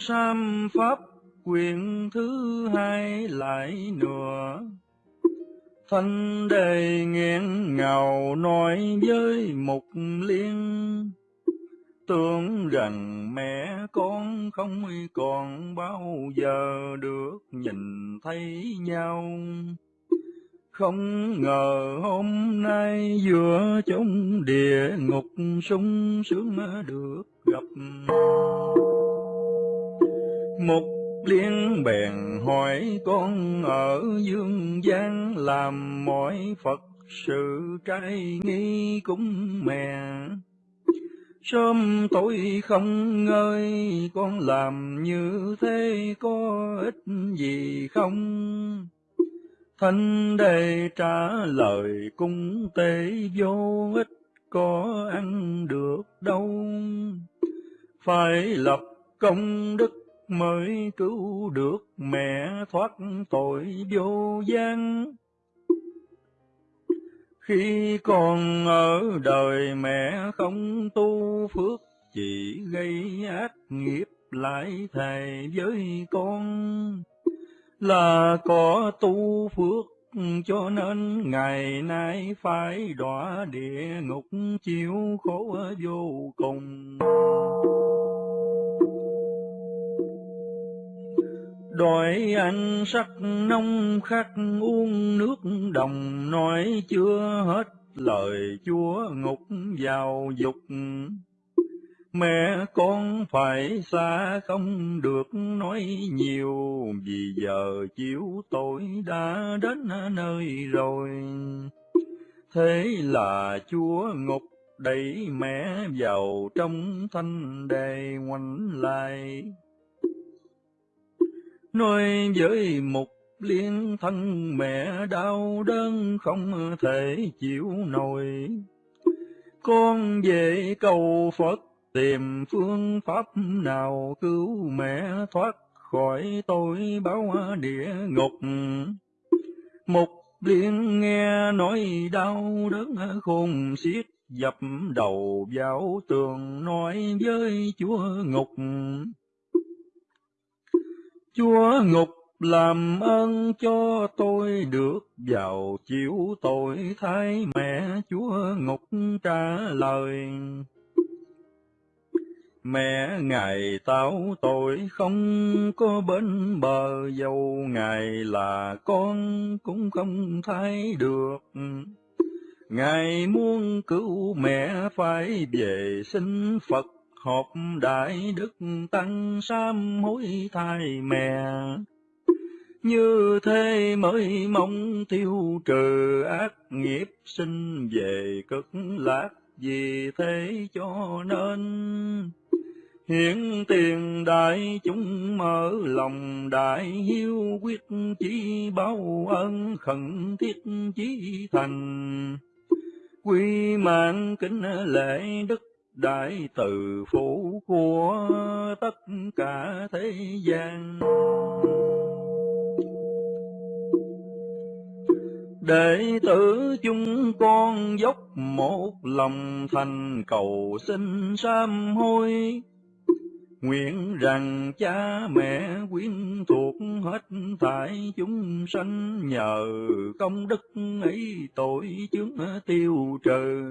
sam pháp, quyển thứ hai lại nữa thanh đề nghẹn ngào nói với mục liên, tưởng rằng mẹ con không còn bao giờ được nhìn thấy nhau. Không ngờ hôm nay giữa trong địa ngục sung sướng được gặp một liên bèn hỏi con ở dương gian làm mọi phật sự trai nghi cũng mẹ Sớm tối không ngơi, con làm như thế có ích gì không? Thanh đề trả lời cung tế vô ích, có ăn được đâu. Phải lập công đức mới cứu được mẹ thoát tội vô gian. Khi còn ở đời mẹ không tu phước, chỉ gây ác nghiệp lại thầy với con. Là có tu phước cho nên ngày nay phải đọa địa ngục chịu khổ vô cùng. Đòi ăn sắc nông khắc uống nước đồng nói chưa hết lời chúa ngục vào dục. Mẹ con phải xa không được nói nhiều, vì giờ chiếu tôi đã đến nơi rồi. Thế là chúa ngục đẩy mẹ vào trong thanh đề ngoảnh lại nói với một liên thân mẹ đau đớn không thể chịu nổi. Con về cầu Phật tìm phương pháp nào cứu mẹ thoát khỏi tội báo địa ngục. Một liên nghe nói đau đớn khôn xiết, dập đầu vào tường nói với chúa ngục Chúa ngục làm ơn cho tôi được vào chịu tội thay mẹ, Chúa ngục trả lời. Mẹ, Ngài tao tội không có bên bờ, dầu Ngài là con cũng không thay được. Ngài muốn cứu mẹ phải về xin Phật họp đại đức tăng sám hối thai mẹ. Như thế mới mong tiêu trừ ác nghiệp sinh về cực lạc, vì thế cho nên hiện tiền đại chúng mở lòng đại hiếu quyết chí báo ơn khẩn thiết chí thành. Quy mạng kính lễ đức đại từ phủ của tất cả thế gian. Đệ tử chúng con dốc một lòng thành cầu xin sám hối. Nguyện rằng cha mẹ quyến thuộc hết thải chúng sanh nhờ công đức ấy tội chướng tiêu trừ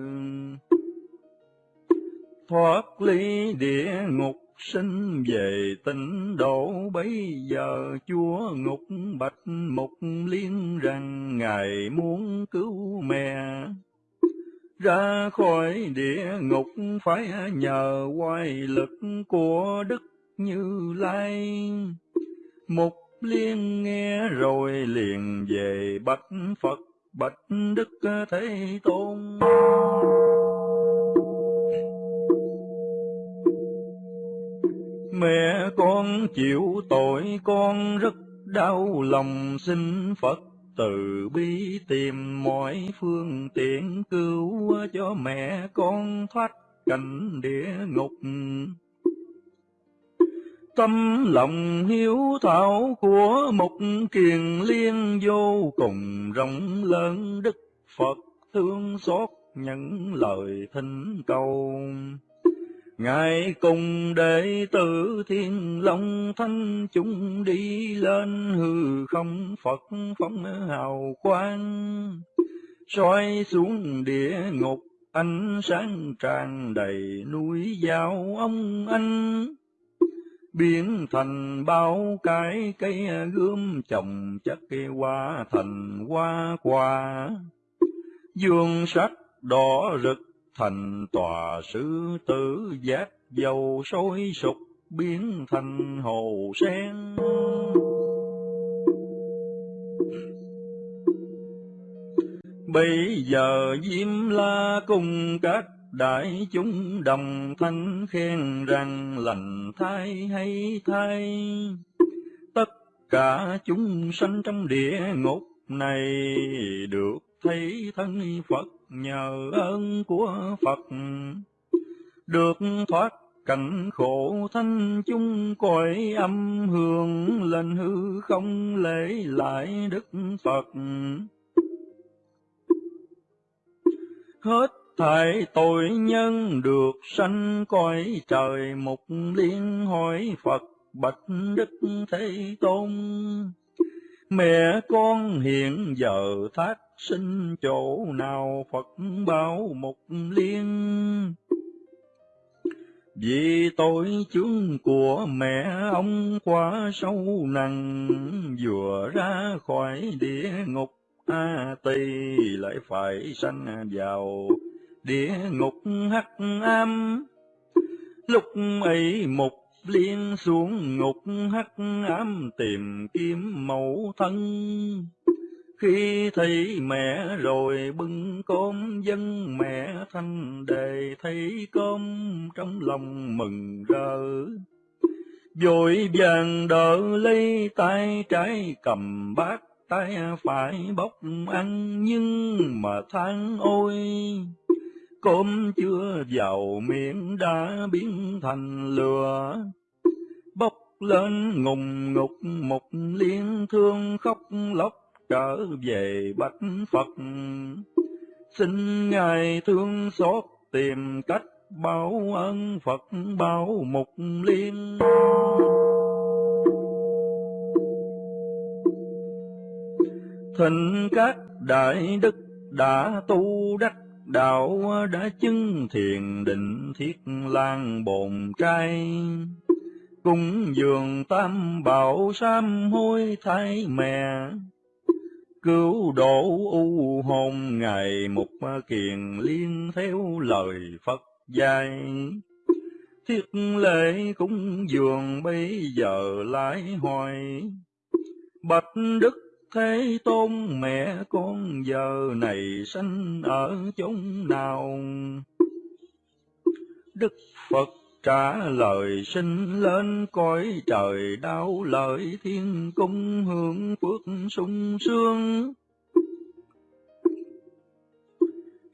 thoát ly địa ngục, sinh về tịnh độ. Bấy giờ chúa ngục bạch mục liên rằng ngài muốn cứu mẹ. Ra khỏi địa ngục phải nhờ quay lực của đức như lai. Mục liên nghe rồi liền về bạch phật bạch đức thế tôn. Mẹ con chịu tội, con rất đau lòng xin Phật từ bi tìm mọi phương tiện cứu cho mẹ con thoát cảnh địa ngục. Tâm lòng hiếu thảo của một kiền liên vô cùng rộng lớn, Đức Phật thương xót những lời thỉnh cầu. Ngài cùng đệ tử thiên long thanh chúng đi lên hư không Phật phóng hào quang, soi xuống địa ngục ánh sáng tràn đầy núi giao ông anh. Biến thành bao cái cây gươm trồng chất cây hoa thành hoa quả. Dương sắc đỏ rực thành tòa sư tử giác dầu sôi sục, biến thành hồ sen. Bây giờ diêm la cùng các đại chúng đồng thanh khen rằng lành thai hay thai tất cả chúng sanh trong địa ngục này được thấy thân Phật nhờ ơn của Phật. Được thoát cảnh khổ thanh chung, cõi âm hương lên hư không lễ lại Đức Phật. Hết thảy tội nhân được sanh cõi trời một liên hỏi Phật bạch Đức Thế Tôn. Mẹ con hiện giờ thác sinh chỗ nào Phật bao một liên vì tội chướng của mẹ ông quá sâu nặng, vừa ra khỏi địa ngục, a tỳ lại phải sanh vào địa ngục hắc am. lúc ấy một liên xuống ngục hắc ám tìm kiếm mẫu thân khi thấy mẹ rồi bưng cơm dân mẹ thanh đề, thấy cơm trong lòng mừng rỡ. Vội vàng đỡ lấy tay trái cầm bát tay phải bốc ăn, nhưng mà than ôi cơm chưa vào miệng đã biến thành lửa. Bốc lên ngùng ngục một liên thương khóc lóc trở về bách phật. Xin ngài thương xót tìm cách báo ơn phật báo mục liên. Thịnh các đại đức đã tu đắc, đạo đã chứng thiền định thiết lan bồn trai cung dường tam bảo sám hối thái mẹ cứu độ u hồn ngày một kiền liên theo lời phật dạy thiết lễ cúng dường bây giờ lại hoài bạch đức Thế tôn, mẹ con giờ này sanh ở chốn nào? Đức Phật trả lời sinh lên cõi trời đau lợi, thiên cung hưởng phước sung sướng.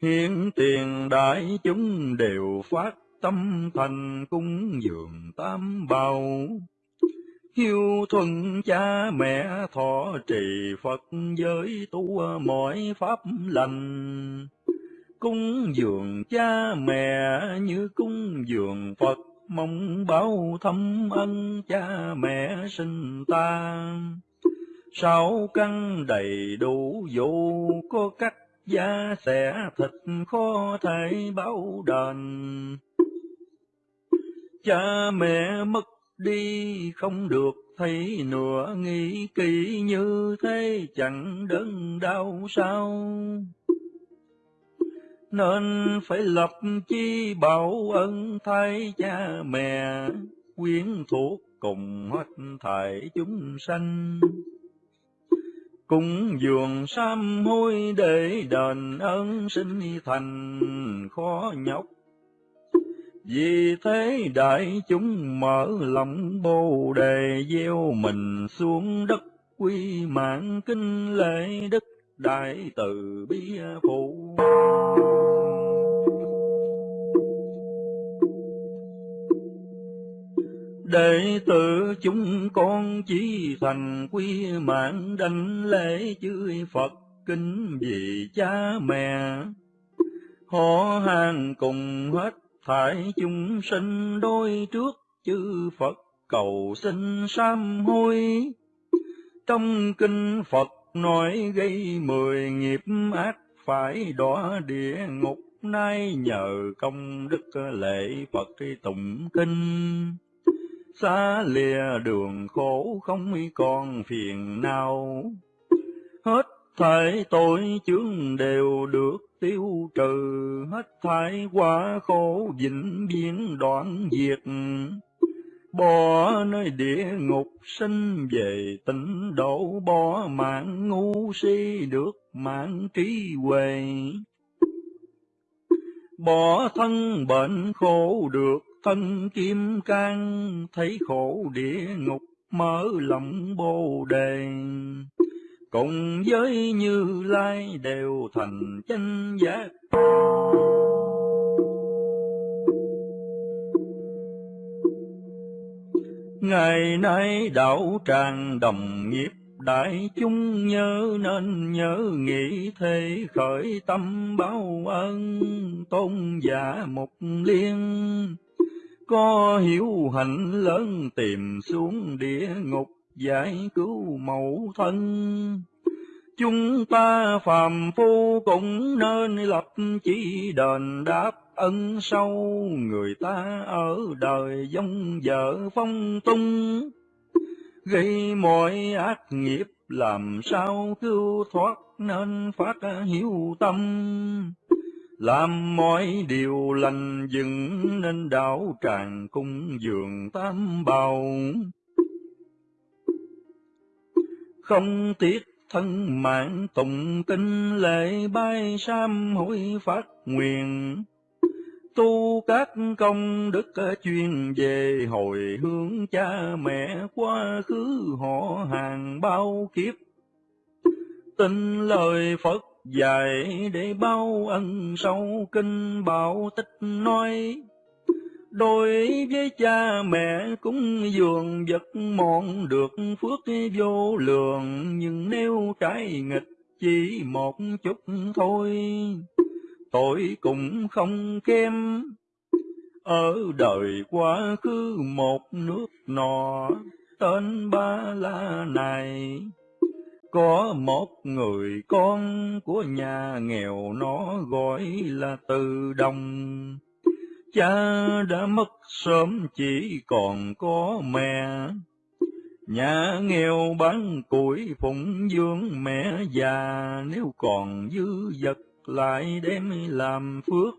Hiện tiền đại chúng đều phát tâm thành cung dường tam bảo hiếu thuận cha mẹ thọ trì Phật giới tu mọi pháp lành. Cung dường cha mẹ như cung dường Phật, mong báo thâm ân cha mẹ sinh ta. Sáu căn đầy đủ dù có cách da xẻ thịt khó thể báo đền. Cha mẹ mất đi không được thấy nửa nghĩ kỹ như thế chẳng đớn đau sao nên phải lập chi bảo ân thay cha mẹ, quyến thuộc cùng hết thảy chúng sanh. Cùng dường sám hối để đền ơn sinh thành khó nhọc. Vì thế đại chúng mở lòng bồ đề gieo mình xuống đất quy mạng kinh lễ đức đại từ bi phụ. Đệ tử chúng con chỉ thành quy mạng đảnh lễ chư Phật kính vì cha mẹ, họ hàng cùng hết thải chúng sinh đôi trước chư Phật cầu xin sám hối. Trong kinh Phật nói gây mười nghiệp ác phải đọa địa ngục nay nhờ công đức lễ Phật tụng kinh. Xa lìa đường khổ không còn phiền nào, hết thảy tội chướng đều được tiêu trừ, hết thảy quá khổ vĩnh viễn đoạn diệt. Bỏ nơi địa ngục sinh về tịnh độ, bỏ mạng ngu si được mạng trí huệ. Bỏ thân bệnh khổ được thân kim cang, thấy khổ địa ngục mở lòng bồ đề. Cùng với Như Lai đều thành chánh giác. Ngày nay đạo tràng đồng nghiệp, đại chúng nhớ nên nhớ nghĩ thế, khởi tâm báo ân, tôn giả một liên. Có hiểu hạnh lớn tìm xuống địa ngục, giải cứu mẫu thân. Chúng ta phàm phu cũng nên lập chỉ đền đáp ân sâu, người ta ở đời giống vợ phong tung. Gây mọi ác nghiệp làm sao cứu thoát nên phát hiếu tâm. Làm mọi điều lành dựng nên đạo tràng cung dường tam bào. Không tiếc thân mạng tụng kinh lễ bay sam hối phát nguyện tu các công đức chuyên về hồi hướng cha mẹ quá khứ họ hàng bao kiếp. Tin lời Phật dạy để bao ân sâu kinh bảo tích nói. Đối với cha mẹ cũng dường vật mọn được phước vô lượng, nhưng nếu trái nghịch chỉ một chút thôi tội cũng không kém. Ở đời quá khứ một nước nọ, tên Ba La này, có một người con của nhà nghèo nó gọi là Từ Đồng. Cha đã mất sớm chỉ còn có mẹ, Nhà nghèo bán củi phụng dưỡng mẹ già, nếu còn dư vật lại đem làm phước.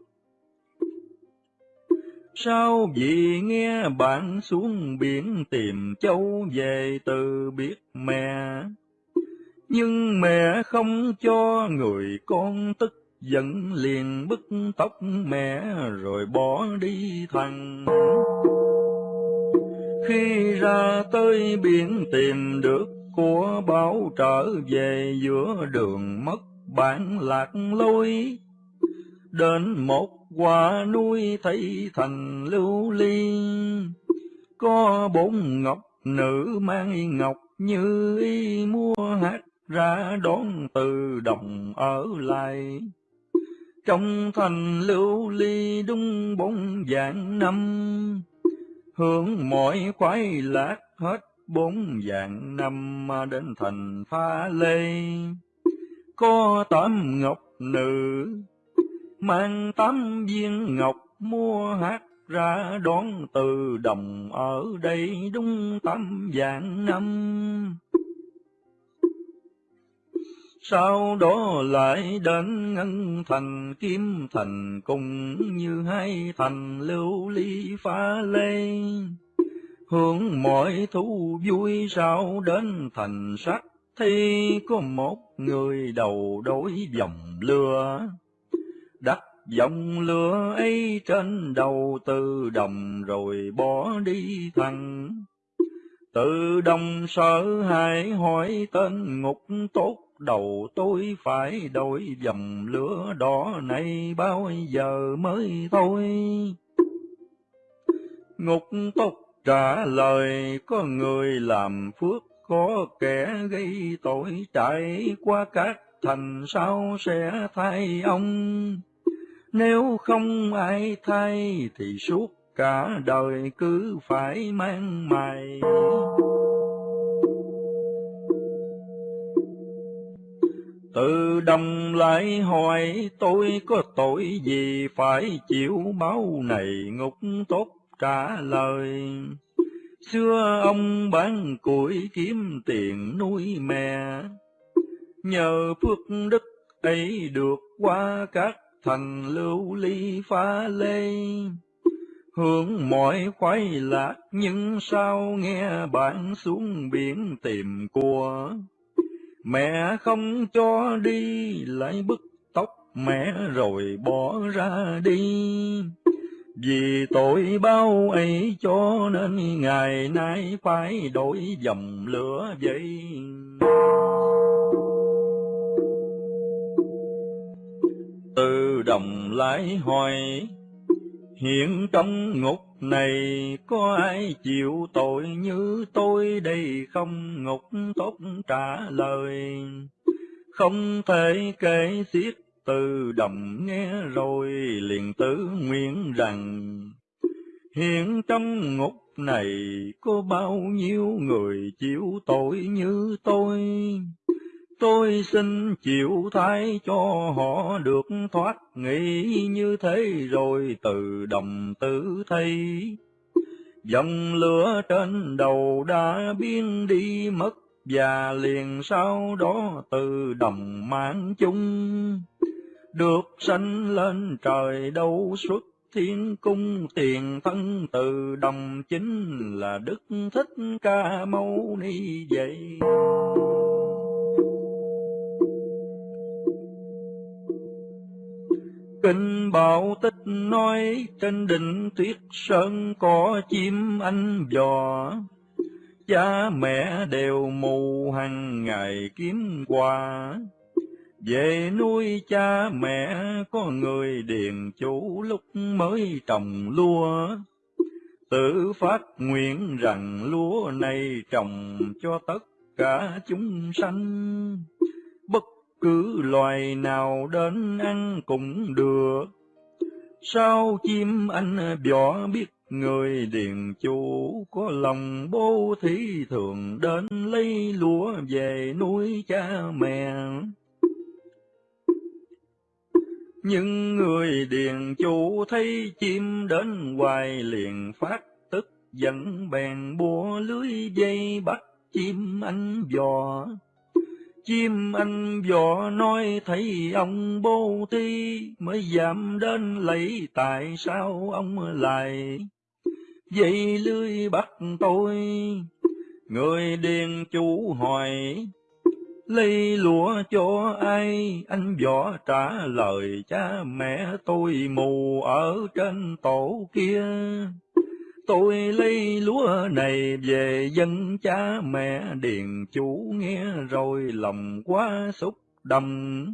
Sao vì nghe bạn xuống biển tìm châu về từ biết mẹ, nhưng mẹ không cho người con tức giận liền bức tóc mẹ rồi bỏ đi thằng. Khi ra tới biển tìm được của báo trở về giữa đường mất bản lạc lối, đến một quả núi thấy thành lưu ly, có bốn ngọc nữ mang ngọc như y mua hát ra đón từ đồng ở lại. Trong thành lưu ly đúng bốn dạng năm, hướng mọi khoái lạc hết bốn dạng năm đến thành pha lê có tám ngọc nữ, mang tám viên ngọc mua hát ra đón từ đồng ở đây đúng tám vạn năm. Sau đó lại đến ngân thành kim thành cùng như hai thành lưu ly pha lê. Hưởng mọi thú vui sao đến thành sắc thì có một người đầu đối dòng lửa, đặt dòng lửa ấy trên đầu từ đồng rồi bỏ đi thẳng. Từ đồng sợ hãi hỏi tên ngục tốt đầu tôi phải đổi dòng lửa đỏ này bao giờ mới thôi. Ngục tốt trả lời có người làm phước có kẻ gây tội trải qua các thành sao sẽ thay ông. Nếu không ai thay thì suốt cả đời cứ phải mang mày. Tự đồng lại hỏi, tôi có tội gì phải chịu báo này ngục tốt trả lời. Xưa ông bán củi kiếm tiền nuôi mẹ, nhờ phước đức ấy được qua các thành lưu ly phá lê. Hưởng mọi khoái lạc nhưng sao nghe bạn xuống biển tìm của. Mẹ không cho đi lại bức tóc mẹ rồi bỏ ra đi. Vì tội bao ấy cho nên ngày nay phải đổi dòng lửa vậy. Từ đồng lại hỏi, hiện trong ngục này có ai chịu tội như tôi đây không ngục tốt trả lời. Không thể kể xiết tư đồng nghe rồi liền tử nguyện rằng, hiện trong ngục này có bao nhiêu người chịu tội như tôi? Tôi xin chịu thay cho họ được thoát nghĩ như thế rồi từ đồng tử thay. Dòng lửa trên đầu đã biến đi mất và liền sau đó từ đồng mang chung được sanh lên trời đâu xuất thiên cung. Tiền thân từ đồng chính là đức thích ca mâu ni vậy. Kinh Bảo Tích nói trên đỉnh tuyết sơn có chim anh dò, cha mẹ đều mù hàng ngày kiếm quà. Về nuôi cha mẹ có người điền chủ lúc mới trồng lúa, tự phát nguyện rằng lúa này trồng cho tất cả chúng sanh bất cứ loài nào đến ăn cũng được. Sao chim anh võ biết người điền chủ có lòng bố thí thường đến lấy lúa về nuôi cha mẹ. Nhưng người điền chủ thấy chim đến hoài liền phát tức giận bèn búa lưới dây bắt chim anh vò Chim anh dò nói thấy ông bố thí, mới giảm đến lấy, tại sao ông lại dây lưới bắt tôi. Người điền chủ hỏi, lấy lúa cho ai? Anh võ trả lời, cha mẹ tôi mù ở trên tổ kia. Tôi lấy lúa này về dân cha mẹ điền chủ nghe rồi lòng quá xúc động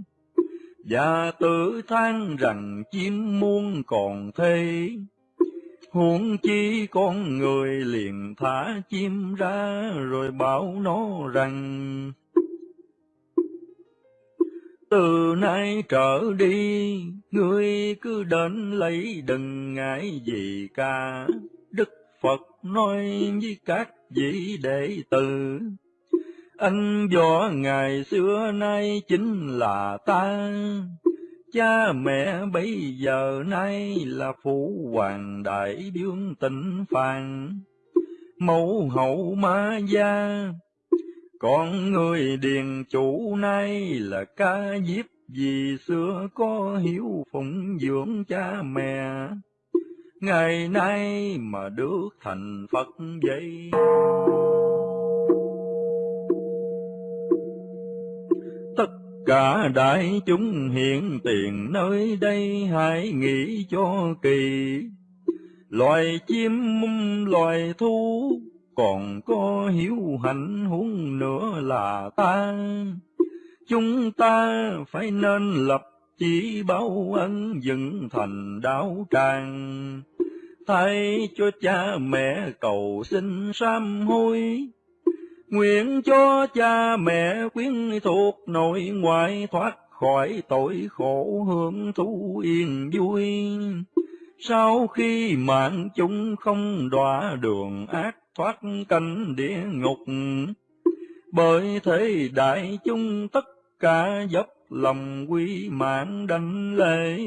và tự than rằng chim muôn còn thế huống chi con người liền thả chim ra rồi bảo nó rằng từ nay trở đi, ngươi cứ đến lấy đừng ngại gì cả. đức Phật nói với các vị đệ tử, anh võ ngày xưa nay chính là ta, cha mẹ bây giờ nay là phụ hoàng đại đương tịnh phàn, mẫu hậu ma gia, con người điền chủ nay là ca diếp vì xưa có hiếu phụng dưỡng cha mẹ ngày nay mà được thành Phật vậy. Cả đại chúng hiện tiền nơi đây hãy nghĩ cho kỳ. Loài chim loài thú còn có hiếu hạnh huống nữa là ta. Chúng ta phải nên lập chỉ báo ân dựng thành đạo tràng thay cho cha mẹ cầu xin sám hối nguyện cho cha mẹ quyến thuộc nội ngoại thoát khỏi tội khổ hưởng thú yên vui. Sau khi mạng chúng không đọa đường ác thoát cảnh địa ngục, bởi thế đại chúng tất cả dốc lòng quy mạng đảnh lễ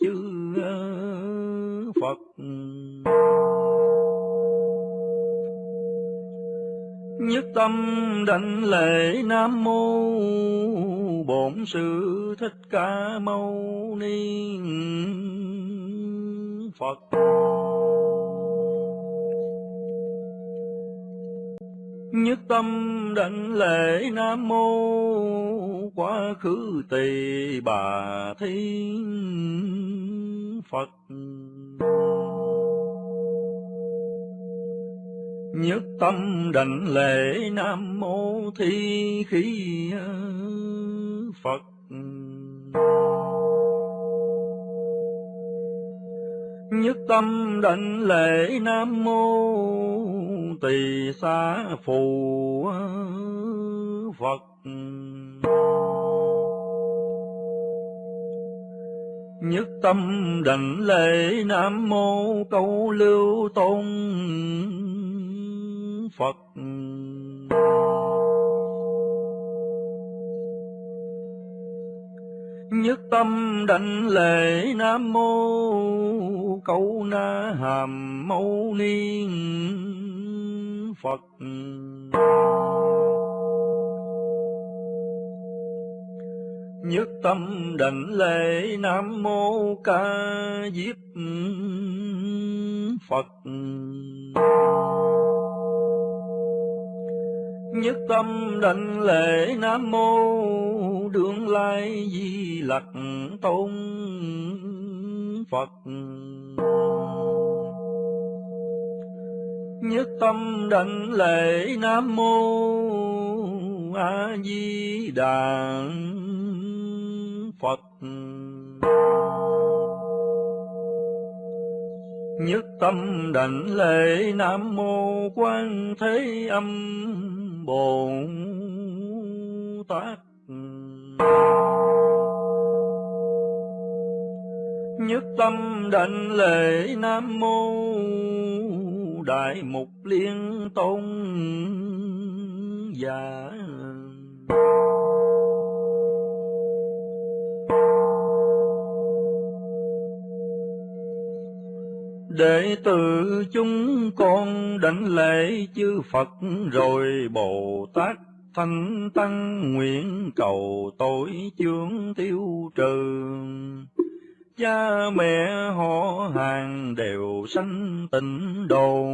chư Phật. Nhất tâm đảnh lễ Nam Mô Bổn Sư Thích Ca Mâu Ni Phật. Nhất tâm đảnh lễ Nam Mô Quá khứ tỳ bà thiên Phật. Nhất tâm đảnh lễ Nam Mô Thi Khí Phật. Nhất tâm đảnh lễ Nam Mô Tỳ Xá Phù Phật. Nhất tâm đảnh lễ Nam Mô Câu Lưu Tôn Phật. Nhất tâm đảnh lễ Nam Mô Câu Na Hàm Mâu Ni Phật. Nhất tâm đảnh lễ Nam Mô Ca Diếp Phật. Nhất tâm đảnh lễ Nam Mô Đương Lai Di Lặc Tôn Phật. Nhất tâm đảnh lễ Nam Mô, A Di Đà Phật. Nhất tâm đảnh lễ Nam Mô Quan Thế Âm Bồ Tát. Nhất tâm đảnh lễ Nam Mô Đại Mục Liên Tôn Giả. Đệ tử chúng con đảnh lễ chư Phật rồi Bồ Tát Thanh Tăng nguyện cầu tội chướng tiêu trừ. Cha mẹ họ hàng đều sanh tịnh đồ.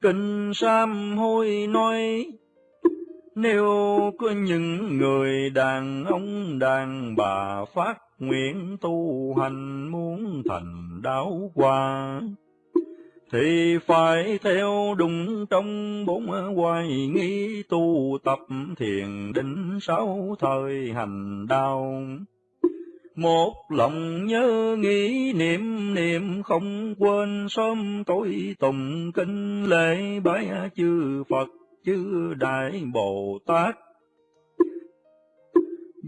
Kinh Sam hôi nói, nếu có những người đàn ông đàn bà phát nguyện tu hành muốn thành đảo qua thì phải theo đúng trong bốn hoài nghi, tu tập thiền định sáu thời hành đạo. Một lòng nhớ nghĩ, niệm niệm không quên, sớm tối tùng kinh lễ bái chư Phật, chư Đại Bồ Tát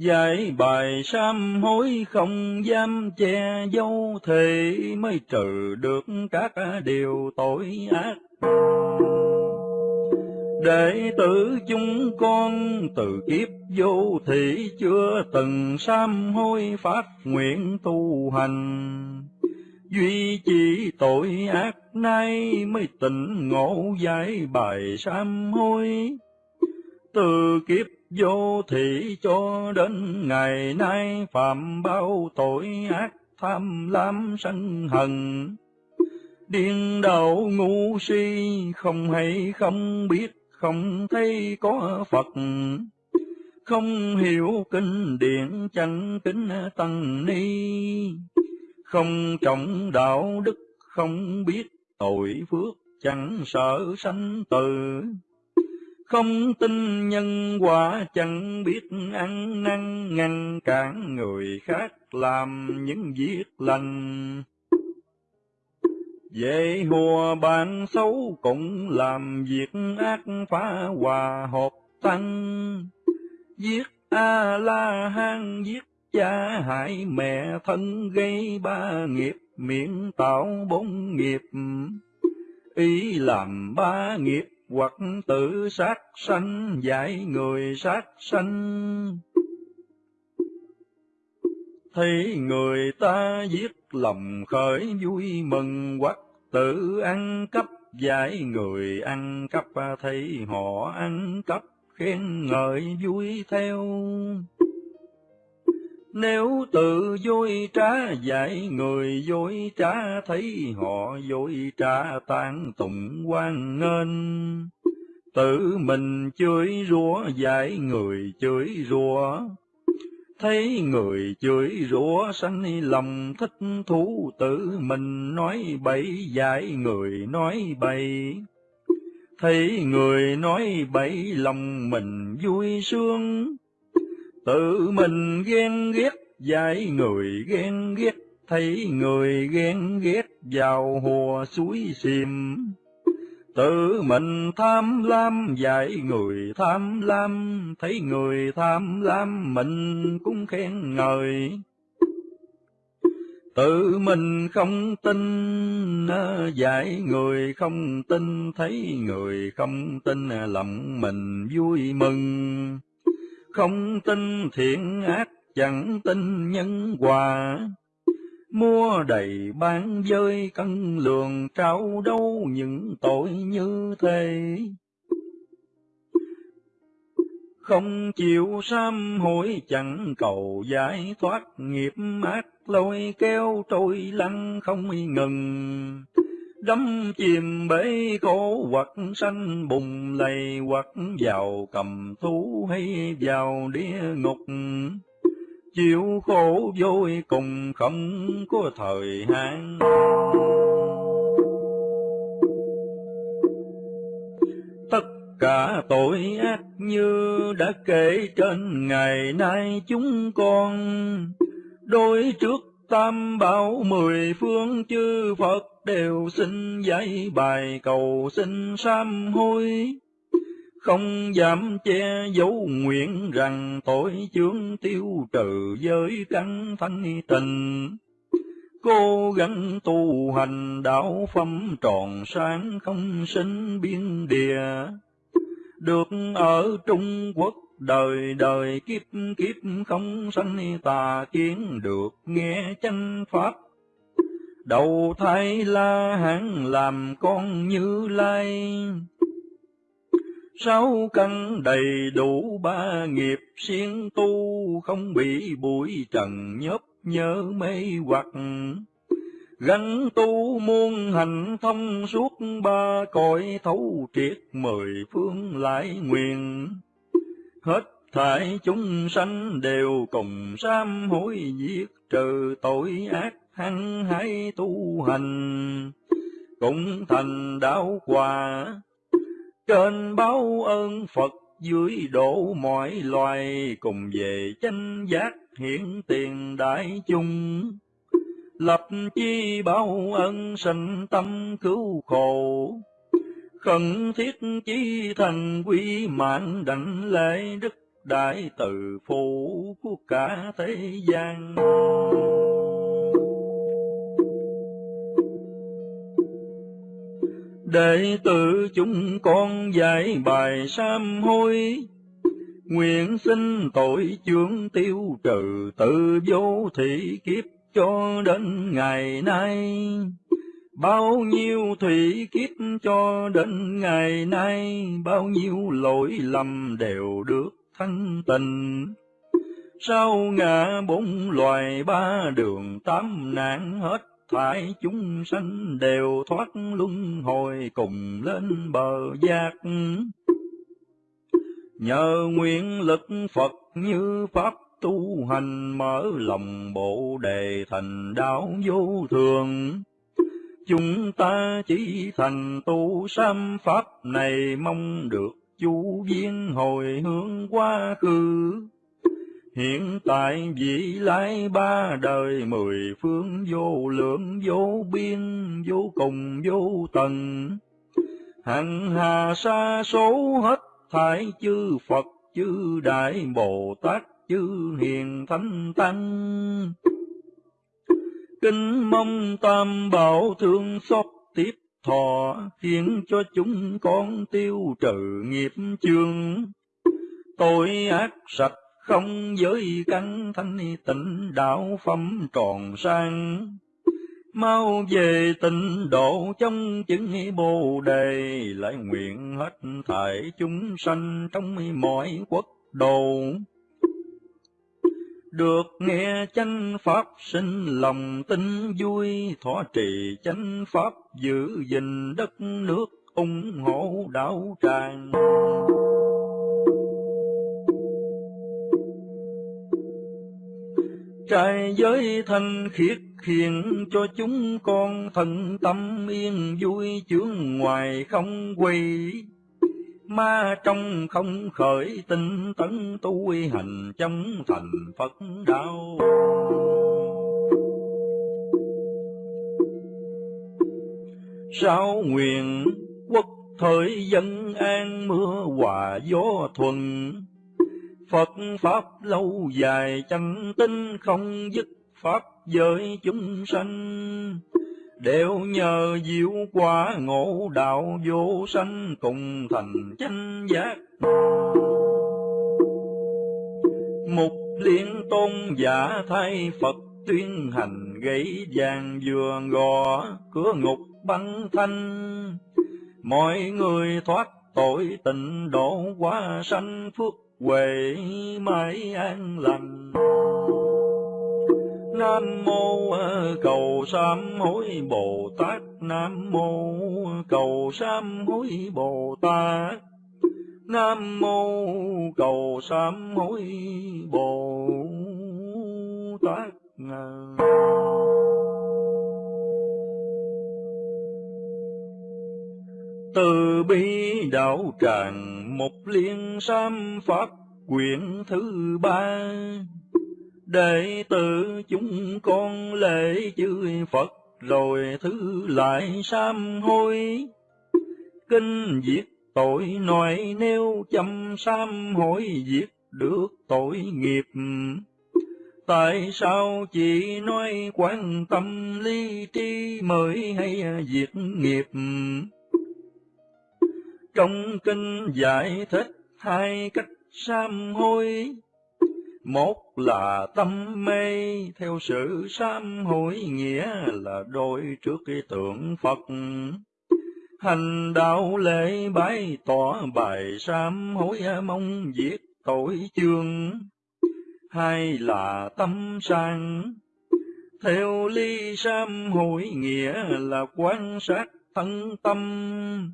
Dạy bài sám hối không dám che dấu thì mới trừ được các điều tội ác. Đệ tử chúng con từ kiếp vô thị chưa từng sám hối phát nguyện tu hành. Duy chỉ tội ác nay mới tỉnh ngộ giải bài sám hối. Từ kiếp vô thị cho đến ngày nay phạm bao tội ác, tham lam sân hận. Điên đầu ngu si, không hay không biết, không thấy có Phật. Không hiểu kinh điển, chẳng kính tăng ni. Không trọng đạo đức, không biết tội phước, chẳng sợ sanh tử không tin nhân quả chẳng biết ăn năn ngăn cản người khác làm những việc lành. Về hùa bạn xấu cũng làm việc ác phá hòa hợp tăng, giết a la hán giết cha hại mẹ thân gây ba nghiệp miệng tạo bốn nghiệp ý làm ba nghiệp hoặc tự sát sanh, dạy người sát sanh. Thấy người ta giết lòng khởi vui mừng hoặc tự ăn cắp, dạy người ăn cắp thấy họ ăn cắp khen ngợi vui theo nếu tự dối trá dạy người dối trá, thấy họ dối trá tan tụng quan nghênh. Tự mình chửi rủa, dạy người chửi rủa. Thấy người chửi rủa, sanh lòng thích thú, tự mình nói bậy, dạy người nói bậy. Thấy người nói bậy, lòng mình vui sướng tự mình ghen ghét, dạy người ghen ghét, thấy người ghen ghét vào hùa suối xìm tự mình tham lam, dạy người tham lam, thấy người tham lam mình cũng khen ngợi. Tự mình không tin ờ, dạy người không tin, thấy người không tin ờ, lòng mình vui mừng không tin thiện ác, chẳng tin nhân quả mua đầy bán dơi cân lường, trao đâu những tội như thế. Không chịu sám hối, chẳng cầu giải thoát nghiệp ác, lôi kéo trôi lăn không ngừng đắm chìm bể khổ hoặc sanh, bùng lầy hoặc vào cầm thú hay vào địa ngục. Chịu khổ vui cùng không có thời hạn. Tất cả tội ác như đã kể trên ngày nay chúng con, đối trước tam bảo mười phương chư Phật đều xin dạy bài cầu xin sám hối. Không dám che giấu nguyện rằng tội chướng tiêu trừ giới căn thanh tình cố gắng tu hành đạo phẩm tròn sáng không sinh biên địa. Được ở trung quốc đời đời kiếp kiếp không sanh tà kiến được nghe chân pháp. Đầu thai la hán làm con như lai. Sáu căn đầy đủ ba nghiệp siêng tu, không bị bụi trần nhớp nhớ mê hoặc. Gánh tu muôn hành thông suốt, ba cõi thấu triệt mười phương lại nguyện hết thảy chúng sanh đều cùng sám hối diệt trừ tội ác hăng hái tu hành. Cũng thành đạo quả, trên báo ơn Phật dưới độ mọi loài, cùng về chánh giác hiện tiền đại chung lập chi báo ân sanh tâm cứu khổ khẩn thiết chí thành quy mạng đảnh lễ đức đại từ phụ của cả thế gian. Đệ tử chúng con dạy bài sám hối, nguyện xin tội chướng tiêu trừ tự vô thị kiếp cho đến ngày nay bao nhiêu thủy kiếp cho đến ngày nay, bao nhiêu lỗi lầm đều được thanh tình sau ngã bốn loài ba đường tám nạn, hết thải chúng sanh đều thoát luân hồi cùng lên bờ giác. Nhờ nguyện lực Phật như Pháp tu hành, mở lòng bộ đề thành đạo vô thường. Chúng ta chỉ thành tu sám Pháp này mong được chú viên hồi hướng quá khứ Hiện tại vị lai ba đời mười phương vô lượng vô biên vô cùng vô tận. Hằng hà sa số hết thải chư Phật chư Đại Bồ Tát, chư Hiền Thánh Tăng. Kính mong Tam Bảo thương xót tiếp thọ, khiến cho chúng con tiêu trừ nghiệp chương. Tội ác sạch không giới căn thanh tịnh đạo phẩm tròn sang mau về tịnh độ trong chứng bồ đề lại nguyện hết thảy chúng sanh trong mọi quốc độ được nghe chánh pháp sinh lòng tin, vui thọ trì chánh pháp, giữ gìn đất nước ủng hộ đạo tràng. Trai giới thanh khiết khiến cho chúng con thần tâm yên vui, chướng ngoài không quỳ ma trong không khởi tinh tấn tu hành trong thành Phật đạo. Sao nguyện quốc thời dân an mưa hòa gió thuần Phật Pháp lâu dài chân tinh không dứt Pháp giới chúng sanh, đều nhờ diệu quả ngộ đạo vô sanh cùng thành chánh giác. Mục liên tôn giả thay Phật tuyên hành gãy vàng vừa gò cửa ngục băng thanh mọi người thoát tội tịnh độ quá sanh phước huệ mãi an lành nam mô à, cầu sám hối bồ tát. Nam mô à, cầu sám hối bồ tát. Nam mô, cầu sám hối bồ tát. Từ bi đạo tràng một liên sam pháp quyển thứ ba đệ tử chúng con lễ chư Phật, rồi thứ lại sám hối. Kinh diệt tội nội nêu chăm sám hối diệt được tội nghiệp. Tại sao chỉ nói quan tâm ly tri mới hay diệt nghiệp? Trong kinh giải thích hai cách sám hối một là tâm mê, theo sự sám hối nghĩa là đôi trước cái tượng Phật. Hành đạo lễ bái tỏ bài sám hối mong diệt tội chương. Hai là tâm sang, theo ly sám hối nghĩa là quan sát thân tâm,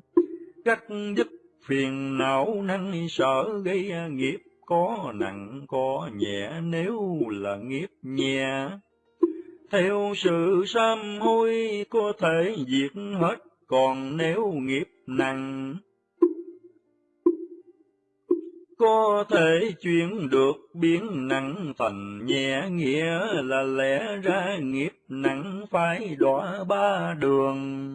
cách dứt phiền não năng sợ gây nghiệp có nặng có nhẹ nếu là nghiệp nhẹ. Theo sự sám hối có thể diệt hết, còn nếu nghiệp nặng, có thể chuyển được biến nặng thành nhẹ nghĩa là lẽ ra nghiệp nặng phải đọa ba đường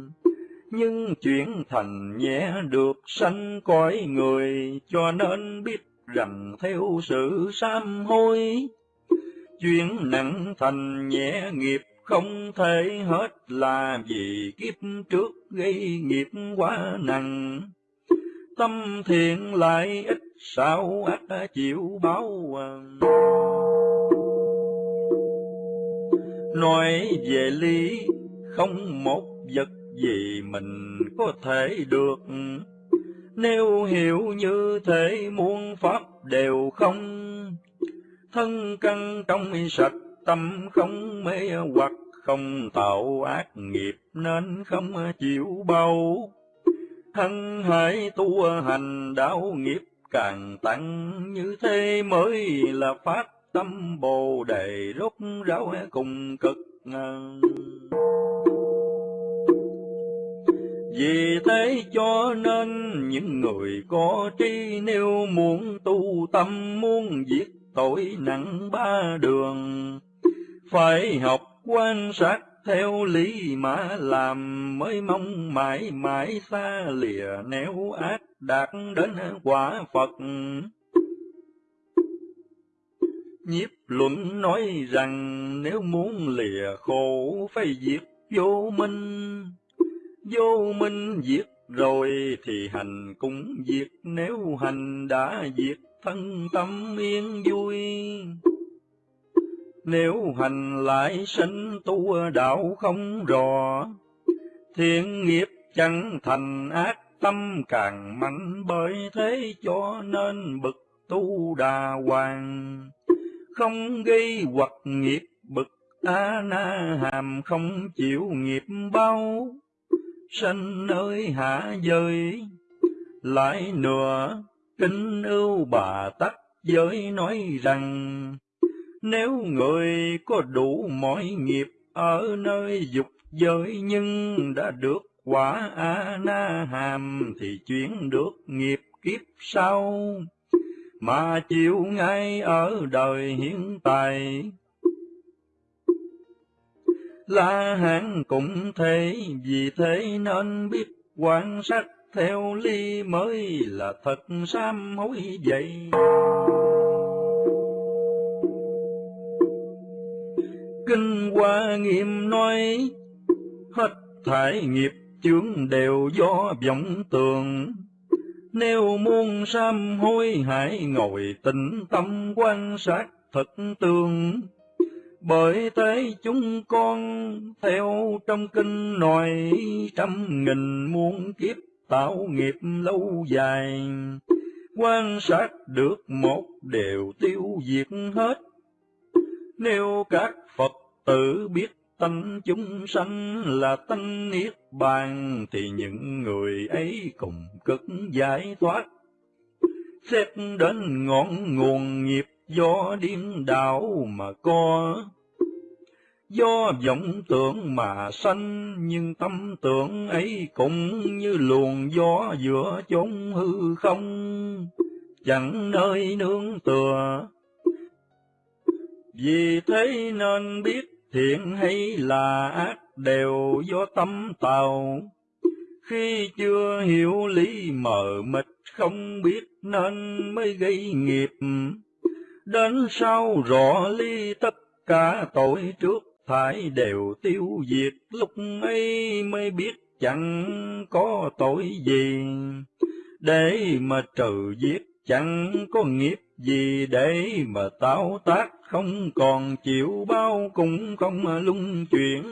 nhưng chuyển thành nhẹ được sanh cõi người cho nên biết rằng theo sự sám hối. Chuyện nặng thành nhẹ nghiệp không thể hết là vì kiếp trước gây nghiệp quá nặng. Tâm thiện lại ít sao ác chịu báo. Nói về lý, không một vật gì mình có thể được nếu hiểu như thế muôn pháp đều không, thân căn trong sạch tâm không mê hoặc không tạo ác nghiệp nên không chịu bao. Thân hãy tu hành đạo nghiệp càng tăng như thế mới là phát tâm bồ đề rốt ráo cùng cực. Vì thế cho nên những người có trí nếu muốn tu tâm muốn diệt tội nặng ba đường, phải học quan sát theo lý mà làm mới mong mãi mãi xa lìa nếu ác đạt đến quả Phật. Nhiếp luận nói rằng nếu muốn lìa khổ phải diệt vô minh. Vô minh diệt rồi thì hành cũng diệt, nếu hành đã diệt thân tâm yên vui. Nếu hành lại sinh tu đạo không rõ, thiện nghiệp chẳng thành ác tâm càng mạnh bởi thế cho nên bực tu đà hoàng. Không gây hoặc nghiệp bực a na hàm không chịu nghiệp bao, sanh nơi hạ giới, lại nửa kinh ưu bà tắc giới nói rằng, nếu người có đủ mọi nghiệp ở nơi dục giới nhưng đã được quả A-na hàm thì chuyển được nghiệp kiếp sau, mà chịu ngay ở đời hiện tại. La Hán cũng thế, vì thế nên biết quan sát theo ly mới là thật sám hối vậy. Kinh Hoa Nghiêm nói, hết thải nghiệp chướng đều do vọng tường. Nếu muốn sám hối hãy ngồi tĩnh tâm quan sát thật tương. Bởi thế chúng con theo trong kinh nói trăm nghìn muôn kiếp tạo nghiệp lâu dài. Quan sát được một đều tiêu diệt hết. Nếu các Phật tử biết tánh chúng sanh là tánh niết bàn, thì những người ấy cùng cực giải thoát. Xét đến ngọn nguồn nghiệp do điên đảo mà có, do vọng tưởng mà sanh, nhưng tâm tưởng ấy cũng như luồng gió giữa chốn hư không, chẳng nơi nương tựa. Vì thế nên biết thiện hay là ác đều do tâm tạo. Khi chưa hiểu lý mờ mịt không biết nên mới gây nghiệp. Đến sau rõ ly tất cả tội trước phải đều tiêu diệt, lúc ấy mới biết chẳng có tội gì. Để mà trừ giết chẳng có nghiệp gì để mà tạo tác không còn chịu bao cũng không lung chuyển.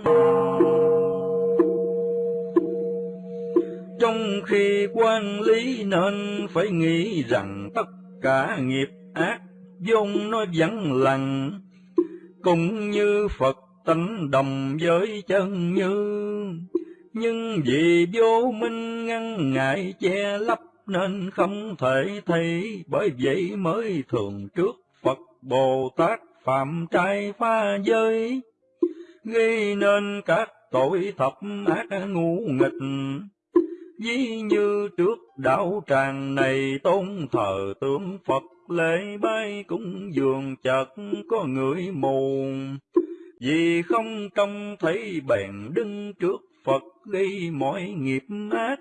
Trong khi quan lý nên phải nghĩ rằng tất cả nghiệp ác vốn nó vẫn lặng, cũng như Phật tánh đồng với chân như. Nhưng vì vô minh ngăn ngại che lấp nên không thể thấy, bởi vậy mới thường trước Phật Bồ Tát phạm trai pha giới, gây nên các tội thập ác ngu nghịch. Ví như trước đạo tràng này tôn thờ tướng Phật lễ bay cũng dường chợt có người mù, vì không trông thấy bèn đứng trước Phật gây mọi nghiệp ác.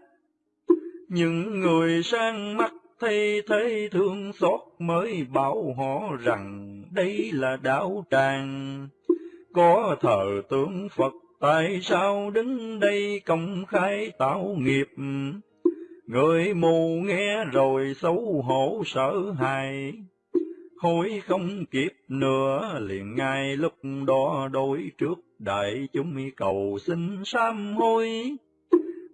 Những người sang mắt thấy thế thương xót mới bảo họ rằng đây là đạo tràng. Có thờ tướng Phật tại sao đứng đây công khai tạo nghiệp? Người mù nghe rồi xấu hổ sợ hãi, hối không kịp nữa liền ngay lúc đó đối trước đại chúng cầu xin sám hối.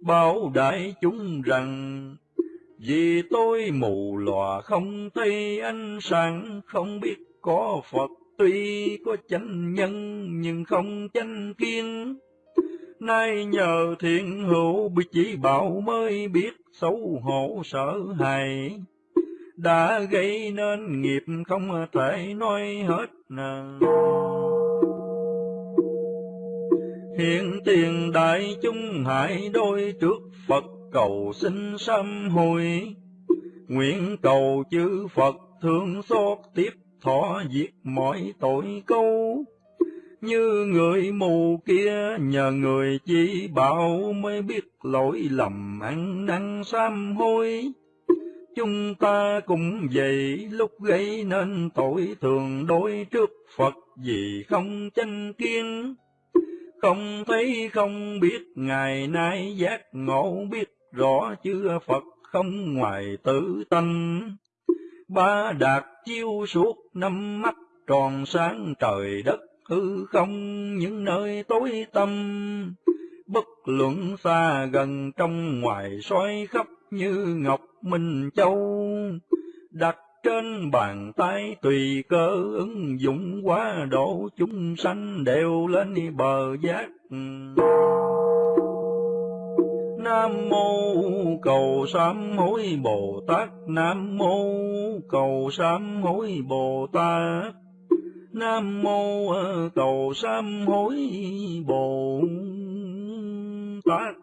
Bảo đại chúng rằng vì tôi mù lòa không thấy ánh sáng không biết có Phật tuy có chánh nhân nhưng không chánh kiên nay nhờ thiện hữu bị chỉ bảo mới biết xấu hổ sợ hãi. Đã gây nên nghiệp không thể nói hết nè. Hiện tiền đại chúng hại đôi trước Phật cầu xin sám hối, nguyện cầu chư Phật thương xót tiếp thọ diệt mọi tội câu. Như người mù kia nhờ người chỉ bảo mới biết lỗi lầm ăn năn sám hối. chúng ta cũng vậy, lúc gây nên tội thường đối trước Phật vì không chánh kiến. Không thấy không biết, ngày nay giác ngộ biết rõ chưa Phật không ngoài tự tâm Ba đạt chiêu suốt năm mắt tròn sáng trời đất hư không những nơi tối tâm bất luận xa gần trong ngoài soi khắp như ngọc minh châu, đặt trên bàn tay tùy cơ ứng dụng quá độ chúng sanh đều lên bờ giác. Nam mô cầu sám hối Bồ Tát, Nam mô cầu sám hối Bồ Tát. Nam mô ờ, cầu sám hối Bồ Tát.